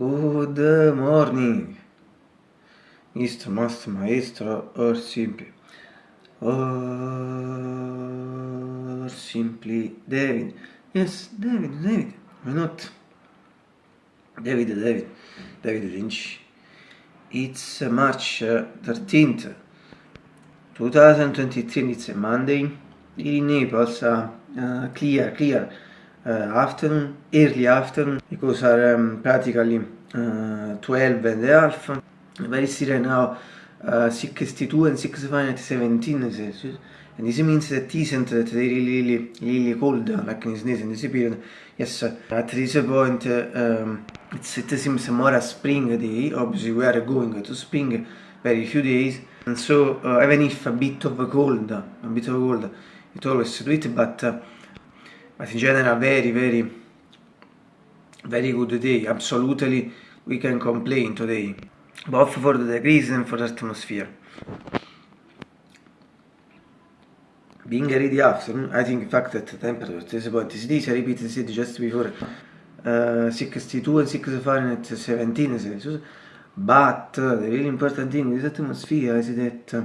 Good morning, Mr. Master Maestro, or simply, or simply David. Yes, David, David, why not? David, David, David Lynch. It's March 13th, 2023, it's a Monday. In Naples, uh, uh, clear, clear. Uh, afternoon, early afternoon, because are um, practically uh, 12 and a half. Very still now uh, 62 and 65 at 17 Celsius. And this means that isn't that they really, really, really cold, like in this, in this period. Yes, at this point, um, it seems more a spring day. Obviously, we are going to spring very few days. And so, uh, even if a bit of cold, a bit of cold, it always do it, but uh, but in general very very very good day absolutely we can complain today. Both for the degrees and for the atmosphere. Being ready afternoon I think in fact that the temperature at this point is this I repeated it just before uh, 62 and 6 Fahrenheit 17 Celsius but uh, the really important thing with atmosphere is that uh,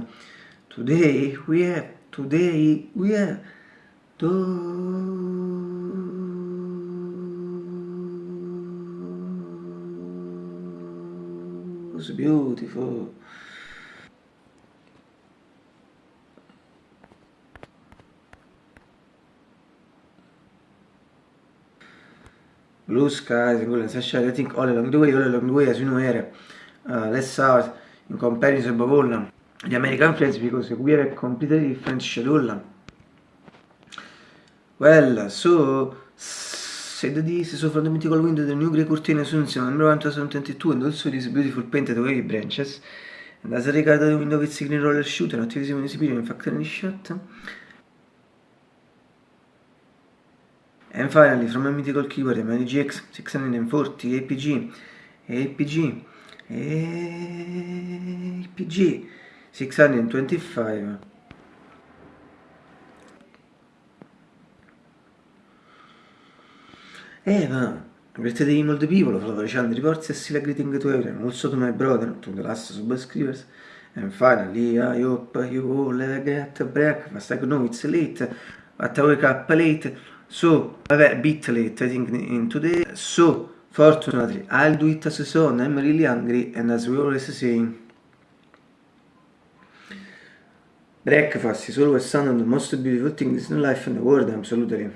today we have today we have was beautiful. Blue skies golden sunshine. I think all along the way, all along the way, as you know, here, uh, less hours in comparison above all the American flights because we have a completely different schedule. Well, so said this, so from the mythical window the new grey curtain assumes number 1 2022 and also these beautiful painted wavy branches. And as regard the window with green roller shooter, not visible in this video, in fact any shot. And finally, from a mythical keyboard, my GX 640 APG, APG, APG 625. Eva, greeted him all the people, flourishing reports and still greeting to everyone, also to my brother, to the last subscribers. And finally, I hope you all a great breakfast. I know it's late, but I wake up late, so a bit late, I think, in today. So, fortunately, I'll do it as soon. I'm really hungry, and as we always say, breakfast is always one of the most beautiful things in life in the world, absolutely.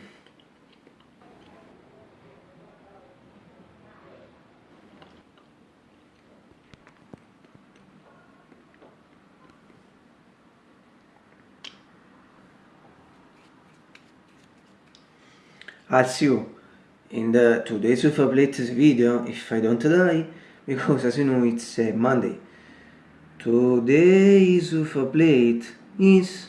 See you in the today's of latest video if I don't die because as you know it's uh, Monday. Today's of plate is